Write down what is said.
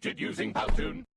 created using Powtoon.